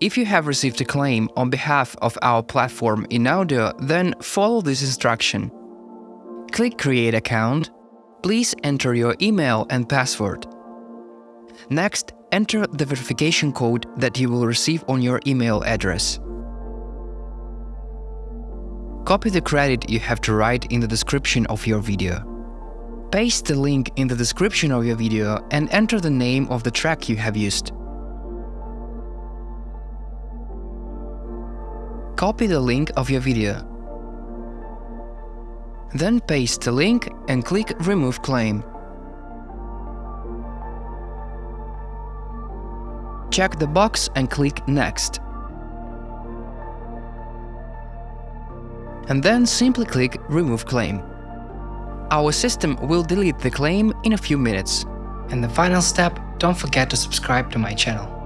If you have received a claim on behalf of our platform Inaudio, then follow this instruction. Click Create account. Please enter your email and password. Next, enter the verification code that you will receive on your email address. Copy the credit you have to write in the description of your video. Paste the link in the description of your video and enter the name of the track you have used. Copy the link of your video. Then paste the link and click Remove claim. Check the box and click Next. And then simply click Remove claim. Our system will delete the claim in a few minutes. And the final step, don't forget to subscribe to my channel.